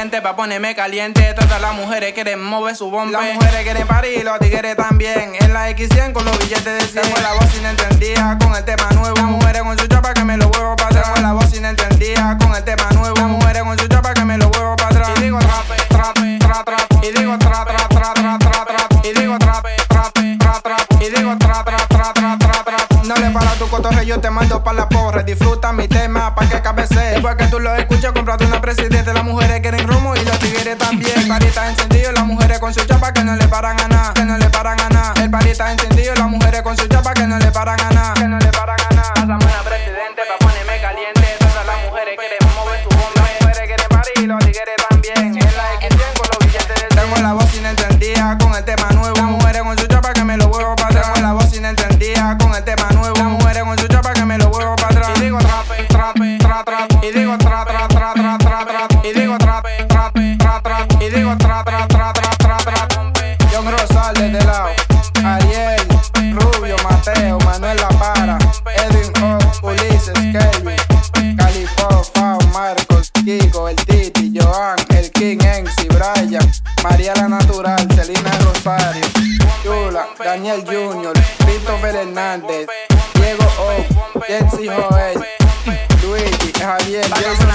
presidente pa' ponerme caliente. Todas las mujeres quieren mover su bomba. Las mujeres quieren parir, los tigres también. En la X100 con los billetes de 100. Tengo la voz sin entendía con el tema nuevo. Las mujeres con su chapa que me lo huevo para atrás. Tengo la voz sin entendía con el tema nuevo. Las mujeres con su chapa que me lo huevo para atrás. Y digo trape, trape, tra, tra. Y digo tra, tra, tra, tra, tra, tra. Y digo trape, trape, tra, tra. Y digo tra, tra, tra, tra, tra, tra. No le para tu cotorre, yo te mando pa' la porra. Disfruta mi tema pa' que cabece. Después que tú lo escuches, comprate una presidente. Party está encendido, las mujeres con su chapa que no le paran a nada. Que no le paran a. El party está encendido, las mujeres con su chapa que no le paran a nada. Que no le paran a nada. Una presidente pa' ponerme caliente. Todas las mujeres quieren mover su bomba. Las mujeres quieren parir y los tigres tra, tra, tra, tra. John Rosales de lado. Ariel, Rubio, Mateo, Manuel La Para, Edwin O, Ulises, Kelvin, Califo, Fao, Marcos, Kiko, el Titi, Joan, el King, Enzi, Brian, María la Natural, Celina Rosario, Chula, Daniel Junior, Christopher Hernández, Diego O, Jensi Joel, Luigi, Javier, Jason.